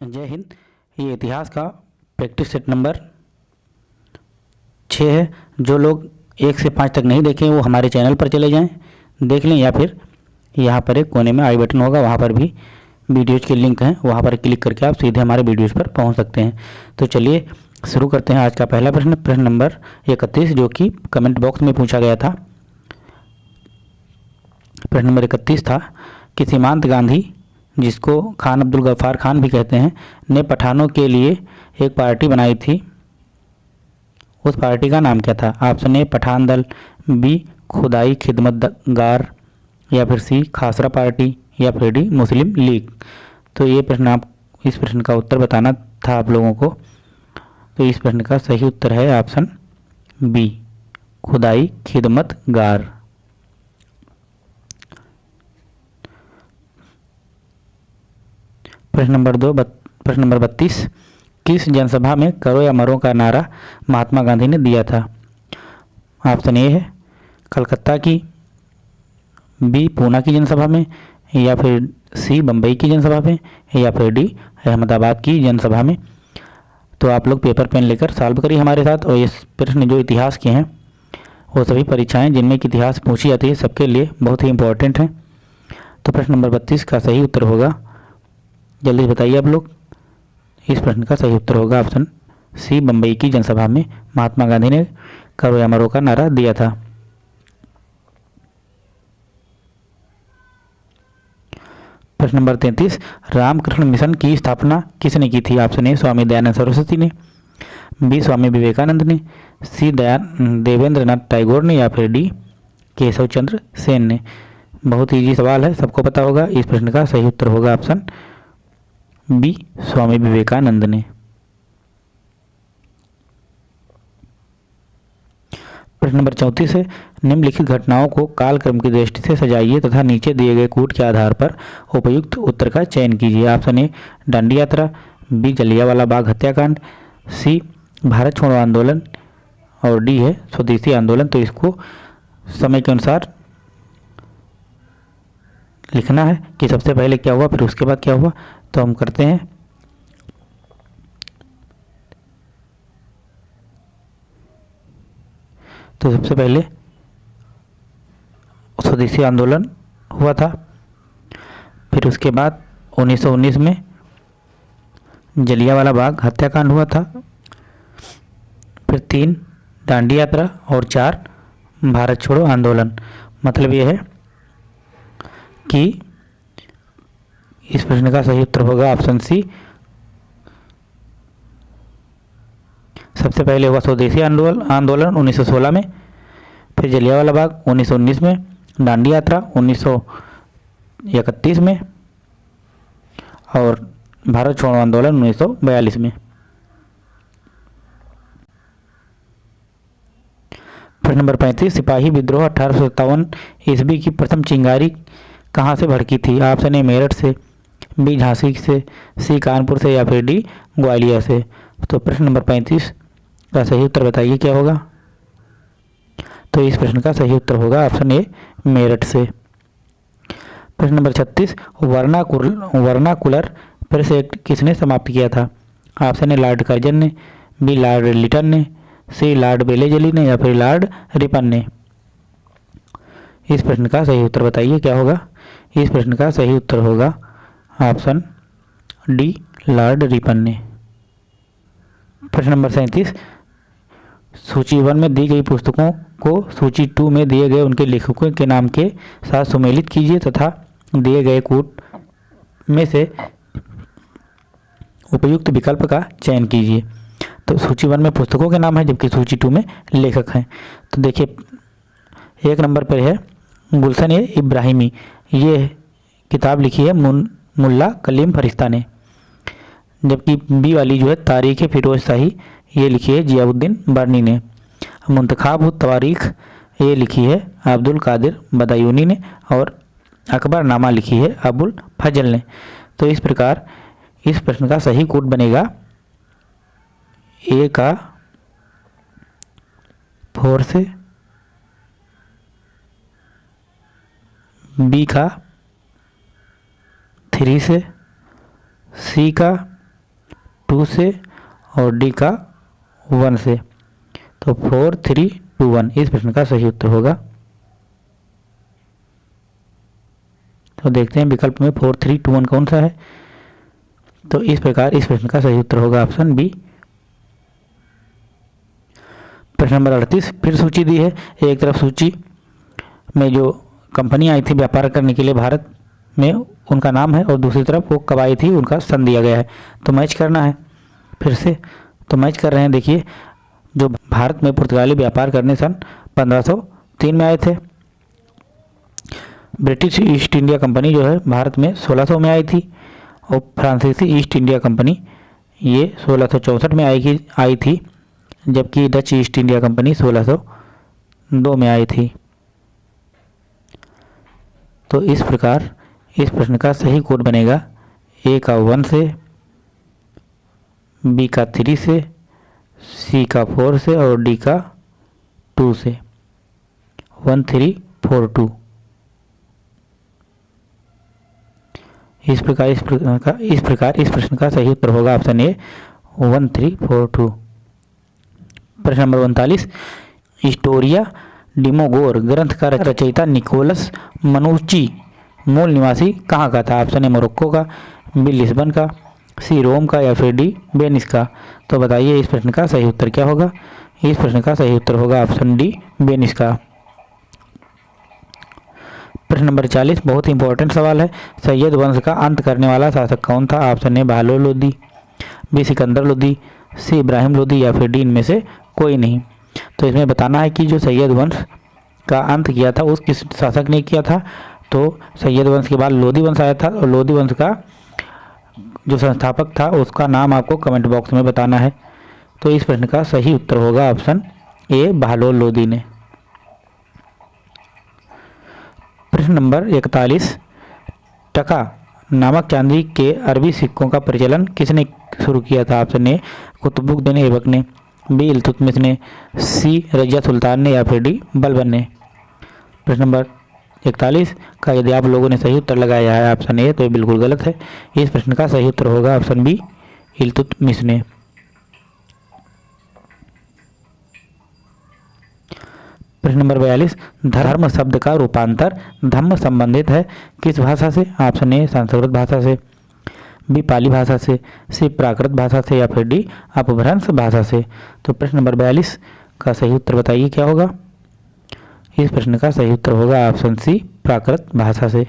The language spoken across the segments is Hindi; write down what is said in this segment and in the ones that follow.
जय हिंद। ये इतिहास का प्रैक्टिस सेट नंबर छः है। जो लोग एक से पाँच तक नहीं देखें, वो हमारे चैनल पर चले जाएँ, देख लें या फिर यहाँ पर एक कोने में आई बटन होगा, वहाँ पर भी वीडियोज़ के लिंक हैं, वहाँ पर क्लिक करके आप सीधे हमारे वीडियोज़ पर पहुँच सकते हैं। तो चलिए शुरू करते हैं आज का पहला प्रश्न। प्रश्न नंबर इकतीस, जो कि कमेंट बॉक्स में पूछा गया था। प्रश्न नंबर इकतीस था कि सीमांत गांधी जिसको खान अब्दुल गफ़ार खान भी कहते हैं, ने पठानों के लिए एक पार्टी बनाई थी। उस पार्टी का नाम क्या था? ऑप्शन ए पठान दल बी खुदाई खिदमतगार या फिर सी खासरा पार्टी या फिर डी मुस्लिम लीग? तो ये प्रश्न आप, इस प्रश्न का उत्तर बताना था आप लोगों को। तो इस प्रश्न का सही उत्तर है ऑप्शन बी, खुदाई खिदमतगार। प्रश्न नंबर दो प्रश्न नंबर बत्तीस। किस जनसभा में करो या मरो का नारा महात्मा गांधी ने दिया था? ऑप्शन ए है कलकत्ता की, बी पूना की जनसभा में, या फिर सी बम्बई की जनसभा में, या फिर डी अहमदाबाद की जनसभा में। तो आप लोग पेपर पेन लेकर सॉल्व करिए हमारे साथ और इस प्रश्न जो इतिहास के हैं, वो सभी परीक्षाएँ जिनमें इतिहास पूछी जाती है, सबके लिए बहुत ही इंपॉर्टेंट हैं। तो प्रश्न नंबर बत्तीस का सही उत्तर होगा जल्दी बताइए आप लोग। इस प्रश्न का सही उत्तर होगा ऑप्शन सी बम्बई की जनसभा में महात्मा गांधी ने करो या मरो का नारा दिया था। प्रश्न नंबर तैंतीस, रामकृष्ण मिशन की स्थापना किसने की थी? ऑप्शन ए, स्वामी दयानंद सरस्वती ने, बी, स्वामी विवेकानंद ने, सी, दयान देवेंद्र नाथ टैगोर ने या फिर डी, केशव चंद्र सेन ने। बहुत ईजी सवाल है, सबको पता होगा, इस प्रश्न का सही उत्तर होगा ऑप्शन बी, स्वामी विवेकानंद ने। प्रश्न नंबर चौंतीस है, निम्नलिखित घटनाओं को कालक्रम की दृष्टि से सजाइए तथा नीचे दिए गए कूट के आधार पर उपयुक्त उत्तर का चयन कीजिए। ऑप्शन ए डांडी यात्रा। बी जलियावाला बाग हत्याकांड। सी भारत छोड़ो आंदोलन। और डी है, स्वदेशी आंदोलन। तो इसको समय के अनुसार लिखना है कि सबसे पहले क्या हुआ, फिर उसके बाद क्या हुआ तो हम करते हैं। तो सबसे पहले स्वदेशी आंदोलन हुआ था। फिर उसके बाद 1919 में जलियावाला बाग हत्याकांड हुआ था। फिर तीन दांडी यात्रा और चार भारत छोड़ो आंदोलन। मतलब ये है कि इस प्रश्न का सही उत्तर होगा ऑप्शन सी। सबसे पहले हुआ स्वदेशी आंदोलन आंदोलन 1916 में, फिर जलियावाला बाग 1919 में, दांडी यात्रा 1931 में, और भारत छोड़ो आंदोलन 1942 में। प्रश्न नंबर पैंतीस, सिपाही विद्रोह अठारह सौ सत्तावन ईस्वी की प्रथम चिंगारी कहाँ से भड़की थी? ऑप्शन ए मेरठ से बी झांसी से, सी कानपुर से या फिर डी ग्वालियर से। तो प्रश्न नंबर पैंतीस का सही उत्तर बताइए, क्या होगा? तो इस प्रश्न का सही उत्तर होगा ऑप्शन ए, मेरठ से। प्रश्न नंबर छत्तीस वर्नाकुल वर्नाकुलर प्रेस एक्ट किसने समाप्त किया था? ऑप्शन ए, लॉर्ड कर्जन ने, बी, लॉर्ड लिटन ने, सी, लॉर्ड बेलेजली ने या फिर लॉर्ड रिपन ने। इस प्रश्न का सही उत्तर बताइए, क्या होगा? इस प्रश्न का सही उत्तर होगा ऑप्शन डी, लॉर्ड रिपन ने प्रश्न नंबर सैंतीस, सूची वन में दी गई पुस्तकों को सूची टू में दिए गए उनके लेखकों के नाम के साथ सुमेलित कीजिए तथा दिए गए कूट में से उपयुक्त विकल्प का चयन कीजिए। तो सूची वन में पुस्तकों के नाम है, जबकि सूची टू में लेखक हैं। तो देखिए, एक नंबर पर है गुलशन इब्राहिमी। ये किताब लिखी है मुल्ला कलीम फरिश्ता ने। जबकि बी वाली जो है तारीख़ फ़िरोज़ शाही, ये लिखी है जियाउद्दीन बर्नी ने। मुंतखाब तवारीख, ये लिखी है अब्दुल कादिर बदायूनी ने और अकबर नामा लिखी है अबुल फजल ने। तो इस प्रकार, इस प्रश्न का सही कोड बनेगा। ए का फोर से बी का थ्री से सी का टू से और डी का वन से। तो फोर थ्री टू वन इस प्रश्न का सही उत्तर होगा। तो देखते हैं विकल्प में फोर थ्री टू वन कौन सा है। तो इस प्रकार इस प्रश्न का सही उत्तर होगा ऑप्शन बी प्रश्न नंबर अड़तीस, फिर सूची दी है। एक तरफ़ सूची में जो कंपनी आई थी व्यापार करने के लिए भारत में, उनका नाम है और दूसरी तरफ़ वो कब आई थी, उनका सन दिया गया है। तो मैच करना है। फिर से तो मैच कर रहे हैं। देखिए, जो भारत में पुर्तगाली व्यापार करने सन 1503 में आए थे। ब्रिटिश ईस्ट इंडिया कंपनी जो है, भारत में 1600 में आई थी और फ्रांसीसी ईस्ट इंडिया कंपनी ये सोलह में आई आई थी, जबकि डच ईस्ट इंडिया कंपनी 1602 में आई थी। तो इस प्रकार इस प्रश्न का सही कोड बनेगा। ए का वन से बी का थ्री से सी का फोर से और डी का टू से। वन थ्री फोर टू इस प्रकार इस प्रकार का, इस प्रकार, इस प्रश्न का सही उत्तर होगा option A one three four two प्रश्न नंबर उनतालीस। हिस्टोरिया डिमोगोर ग्रंथ का रचयिता निकोलस मनुची मूल निवासी कहाँ का था? ऑप्शन ए मोरक्को का बी लिस्बन का सी रोम का या फिर डी बेनिस का। तो बताइए इस प्रश्न का सही उत्तर क्या होगा? इस प्रश्न का सही उत्तर होगा ऑप्शन डी बेनिस का। प्रश्न नंबर चालीस बहुत ही इंपॉर्टेंट सवाल है। सैयद वंश का अंत करने वाला शासक कौन था? Option A Bahlol Lodi B Sikandar Lodi C Ibrahim Lodi या फिर डी इनमें से कोई नहीं। तो इसमें बताना है कि जो सैयद वंश का अंत किया था, उस किस शासक ने किया था? तो सैयद वंश के बाद लोधी वंश आया था, और लोधी वंश का जो संस्थापक था, उसका नाम आपको कमेंट बॉक्स में बताना है। तो इस प्रश्न का सही उत्तर होगा ऑप्शन ए बहालोल लोधी ने। प्रश्न नंबर इकतालीस, टका नामक चांदी के अरबी सिक्कों का प्रचलन किसने शुरू किया था? ऑप्शन ए कुतुबुद्दीन ऐबक ने। बी इल्तुतमिश ने सी रजिया सुल्तान ने या फिर डी बलबन ने। प्रश्न नंबर इकतालीस, का यदि आप लोगों ने सही उत्तर लगाया है, ऑप्शन ए तो ये बिल्कुल गलत है। इस प्रश्न का सही उत्तर होगा, ऑप्शन बी इल्तुतमिश ने। प्रश्न नंबर बयालीस, धर्म शब्द का रूपांतर धम्म संबंधित है, किस भाषा से? ऑप्शन ए, संस्कृत भाषा से। बी पाली भाषा से, सी प्राकृत भाषा से या फिर डी अपभ्रंश भाषा से। तो प्रश्न नंबर बयालीस का सही उत्तर बताइए, क्या होगा? इस प्रश्न का सही उत्तर होगा ऑप्शन सी, प्राकृत भाषा से।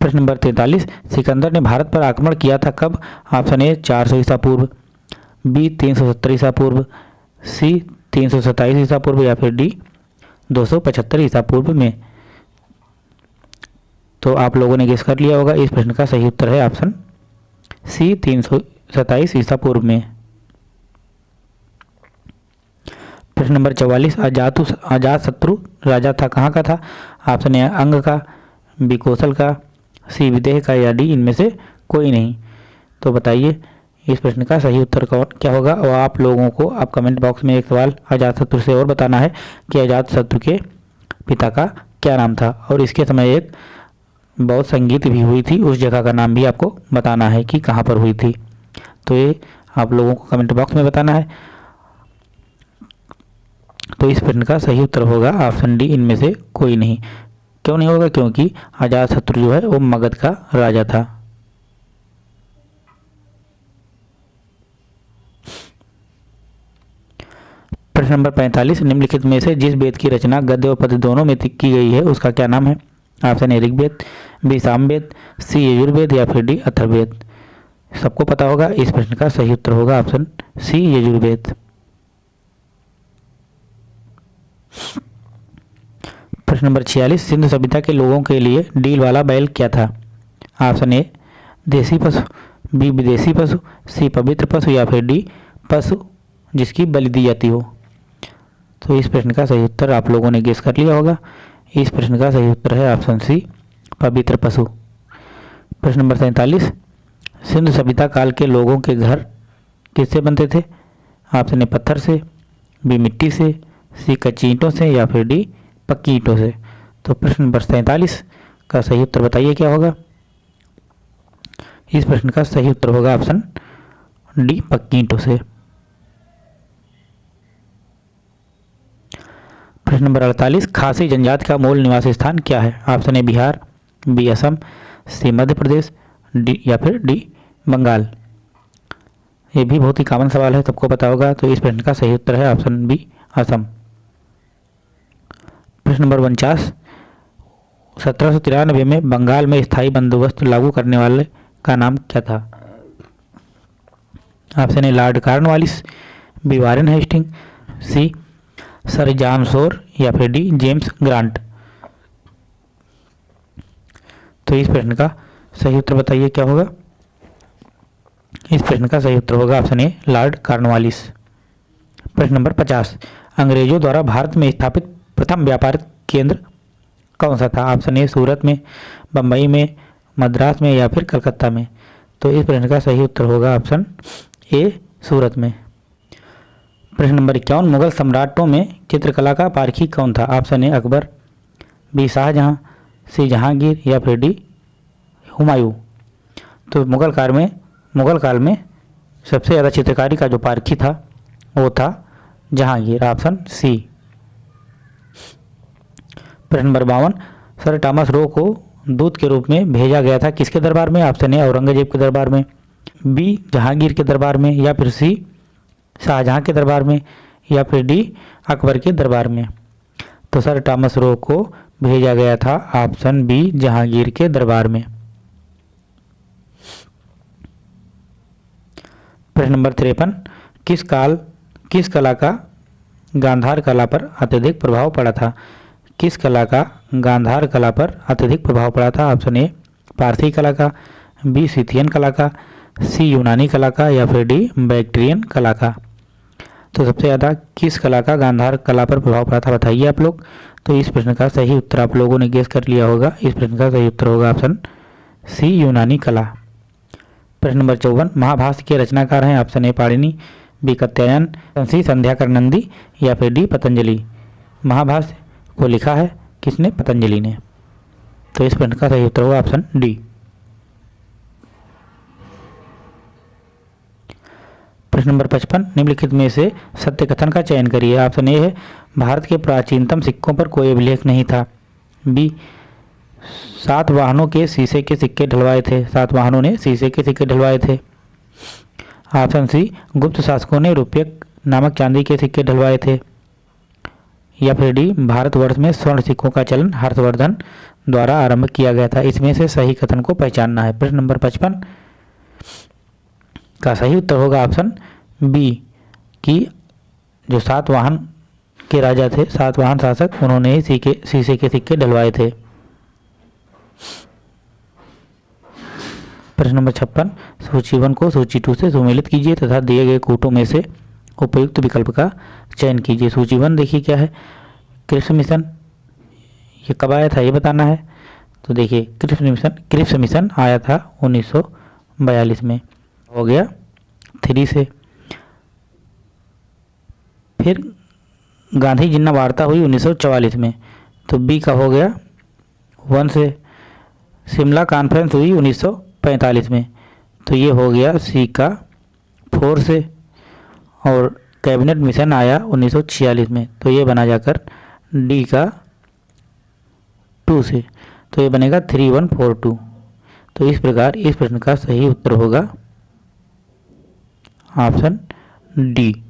प्रश्न नंबर तैंतालीस, सिकंदर ने भारत पर आक्रमण किया था कब? ऑप्शन ए, चार सौ ईसा पूर्व, बी, तीन सौ सत्तर ईसा पूर्व, सी, तीन सौ सत्ताईस ईसा पूर्व या फिर डी, दो सौ पचहत्तर ईसा पूर्व में। तो आप लोगों ने गेस कर लिया होगा, इस प्रश्न का सही उत्तर है ऑप्शन सी तीन सौ सत्ताईस ईसा पूर्व में। प्रश्न नंबर चौवालीस, अजातु अजात शत्रु राजा था, कहाँ का था? ऑप्शन ए अंग का, बी कौशल का, सी विदेह का या डी इनमें से कोई नहीं। तो बताइए, इस प्रश्न का सही उत्तर कौन, क्या होगा? और आप लोगों को आप कमेंट बॉक्स में एक सवाल अजात शत्रु से और बताना है कि अजात शत्रु के पिता का क्या नाम था। और इसके समय एक बहुत संगीत भी हुई थी। उस जगह का नाम भी आपको बताना है कि कहाँ पर हुई थी। तो ये आप लोगों को कमेंट बॉक्स में बताना है। तो इस प्रश्न का सही उत्तर होगा। ऑप्शन डी इनमें से कोई नहीं। क्यों नहीं होगा? क्योंकि आज़ाद शत्रु जो है, वो मगध का राजा था। प्रश्न नंबर पैंतालीस, निम्नलिखित में से जिस वेद की रचना गद्य और पद दोनों में की गई है, उसका क्या नाम है? Option A Rigveda B Samaveda C Yajurveda या फिर डी अथर्वेद सबको पता होगा, इस प्रश्न का सही उत्तर होगा ऑप्शन सी यजुर्वेद। प्रश्न नंबर छियालीस, सिंधु सभ्यता के लोगों के लिए डील वाला बैल क्या था? ऑप्शन ए, देसी पशु, बी, विदेशी पशु, सी, पवित्र पशु या फिर डी, पशु, जिसकी बलि दी जाती हो। तो इस प्रश्न का सही उत्तर आप लोगों ने गेस कर लिया होगा। इस प्रश्न का सही उत्तर है ऑप्शन सी, पवित्र पशु। प्रश्न नंबर सैंतालीस, सिंधु सभ्यता काल के लोगों के घर किससे बनते थे? ऑप्शन ए, पत्थर से, बी, मिट्टी से, सी कच्ची से या फिर डी पक्की ईंटों से। तो प्रश्न नंबर सैंतालीस का सही उत्तर बताइए क्या होगा? इस प्रश्न का सही उत्तर होगा ऑप्शन डी पक्की ईंटों से। प्रश्न नंबर अड़तालीस, खासी जनजाति का मूल निवास स्थान क्या है? Option A Bihar B Assam C Madhya Pradesh D या फिर डी बंगाल। ये भी बहुत ही कॉमन सवाल है, सबको पता होगा तो इस प्रश्न का सही उत्तर है ऑप्शन बी असम। प्रश्न नंबर उनचास, सत्रह सौ तिरानवे में बंगाल में स्थायी बंदोबस्त लागू करने वाले का नाम क्या था? Option A Lord Cornwallis, B, Warren Hasting C sir John Shore या फिर डी जेम्स ग्रांट। तो इस प्रश्न का सही उत्तर बताइए, क्या होगा? इस प्रश्न का सही उत्तर होगा ऑप्शन ए, लॉर्ड कार्नवालिस। प्रश्न नंबर पचास, अंग्रेज़ों द्वारा भारत में स्थापित प्रथम व्यापारिक केंद्र कौन सा था? ऑप्शन ए, सूरत में बम्बई में, मद्रास में या फिर कलकत्ता में। तो इस प्रश्न का सही उत्तर होगा ऑप्शन ए, सूरत में। प्रश्न नंबर इक्यावन, मुगल सम्राटों में चित्रकला का पारखी कौन था? Option A Akbar B Shahjahan C Jahangir, या फिर डी हुमायूं। तो मुगल काल में, मुगल काल में सबसे ज़्यादा चित्रकारी का जो पारखी था, वो था जहांगीर। ऑप्शन सी प्रश्न नंबर बावन, सर टॉमस रो को दूत के रूप में भेजा गया था किसके दरबार में? ऑप्शन ए औरंगज़ेब के दरबार में बी जहांगीर के दरबार में, या फिर सी शाहजहां के दरबार में या फिर डी अकबर के दरबार में। तो सर, टॉमस रो को भेजा गया था ऑप्शन बी, जहांगीर के दरबार में। प्रश्न नंबर तिरपन, किस काल, किस कला का गांधार कला पर अत्यधिक प्रभाव पड़ा था? किस कला का गांधार कला पर अत्यधिक प्रभाव पड़ा था? ऑप्शन ए, पारसी कला का, बी, सिथियन कला का, सी, यूनानी कला का या फिर डी, बैक्ट्रियन कला का। तो सबसे ज़्यादा किस कला का गांधार कला पर प्रभाव पड़ा था, बताइए आप लोग। तो इस प्रश्न का सही उत्तर आप लोगों ने गेस कर लिया होगा। इस प्रश्न का सही उत्तर होगा ऑप्शन सी यूनानी कला। प्रश्न नंबर चौवन, महाभाष्य के रचनाकार हैं option A Panini B Katyayan C Sandhyakar Nandi या फिर डी पतंजलि महाभाष्य को लिखा है किसने? पतंजलि ने। तो इस प्रश्न का सही उत्तर होगा ऑप्शन डी प्रश्न नंबर पचपन, निम्नलिखित में से सत्य कथन का चयन करिए। ऑप्शन ए है, भारत के प्राचीनतम सिक्कों पर कोई अभिलेख नहीं था। बी, सात वाहनों के शीशे के सिक्के ढलवाए थे। सात वाहनों ने शीशे के सिक्के ढलवाए थे। ऑप्शन सी, गुप्त शासकों ने रुपये नामक चांदी के सिक्के ढलवाए थे। या फिर डी, भारतवर्ष में स्वर्ण सिक्कों का चलन हर्षवर्धन द्वारा आरंभ किया गया था। इसमें से सही कथन को पहचानना है। प्रश्न नंबर पचपन का सही उत्तर होगा ऑप्शन बी कि जो सात वाहन के राजा थे, सात वाहन शासक, उन्होंने ही सीके शीशे के सिक्के डलवाए थे। प्रश्न नंबर छप्पन सूची वन को सूची टू से सुमेलित कीजिए तथा दिए गए कूटों में से उपयुक्त विकल्प का चयन कीजिए। सूची वन देखिए क्या है, कृष्ण मिशन, ये कब आया था, ये बताना है। तो देखिए, कृष्ण मिशन कृष्ण मिशन आया था 1942 में। हो गया थ्री से। फिर गांधी जिन्ना वार्ता हुई 1944 में तो बी का हो गया वन से। शिमला कॉन्फ्रेंस हुई 1945 में तो ये हो गया सी का फोर से। और कैबिनेट मिशन आया 1946 में तो ये बना जाकर डी का टू से। तो ये बनेगा थ्री वन फोर टू तो इस प्रकार इस प्रश्न का सही उत्तर होगा। Option D.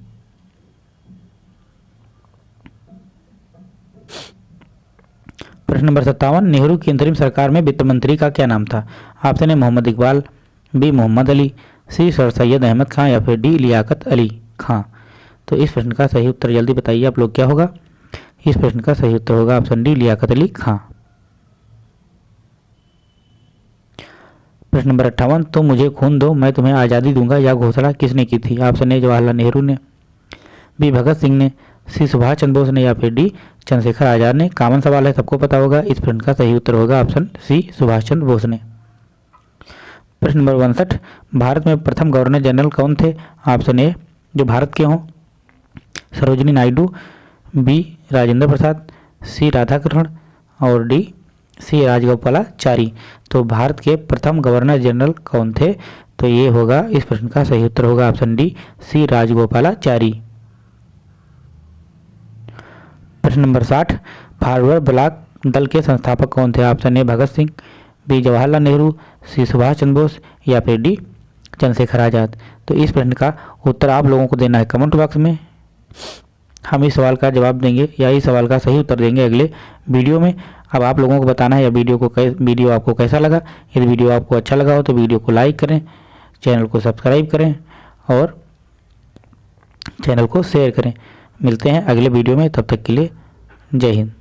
प्रश्न नंबर सत्तावन, नेहरू की अंतरिम सरकार में वित्त मंत्री का क्या नाम था? Option A, Mohammad Iqbal, B, Mohammad Ali, C, sir Syed Ahmad Khan, या फिर डी, लियाकत अली खां। तो इस प्रश्न का सही उत्तर जल्दी बताइए आप लोग, क्या होगा? इस प्रश्न का सही उत्तर होगा ऑप्शन डी, लियाकत अली खां। प्रश्न नंबर अट्ठावन तो मुझे खून दो, मैं तुम्हें आज़ादी दूँगा यह घोषणा किसने की थी? ऑप्शन ए, जवाहरलाल नेहरू ने। बी, भगत सिंह ने। सी, सुभाष चंद्र बोस ने या फिर डी, चंद्रशेखर आज़ाद ने। कॉमन सवाल है, सबको पता होगा, इस प्रश्न का सही उत्तर होगा ऑप्शन सी, सुभाष चंद्र बोस ने। प्रश्न नंबर उनसठ, भारत में प्रथम गवर्नर जनरल कौन थे? ऑप्शन ए, जो भारत के हों। सरोजनी नायडू। बी, राजेंद्र प्रसाद। सी, राधाकृष्ण। और डी सी राजगोपालाचारी। तो भारत के प्रथम गवर्नर जनरल कौन थे? तो ये होगा, इस प्रश्न का सही उत्तर होगा ऑप्शन डी, सी राजगोपालाचारी। प्रश्न नंबर साठ फारवर्ड ब्लॉक दल के संस्थापक कौन थे? Option A Bhagat Singh, B Jawaharlal Nehru, C Subhash Chandra Bose या फिर डी चंद्रशेखर आज़ाद। तो इस प्रश्न का उत्तर आप लोगों को देना है कमेंट बॉक्स में। हम इस सवाल का जवाब देंगे या इस सवाल का सही उत्तर देंगे अगले वीडियो में। अब आप लोगों को बताना है या वीडियो को कै, वीडियो आपको कैसा लगा? यदि वीडियो आपको अच्छा लगा हो तो वीडियो को लाइक करें चैनल को सब्सक्राइब करें और चैनल को शेयर करें। मिलते हैं अगले वीडियो में तब तक के लिए जय हिंद।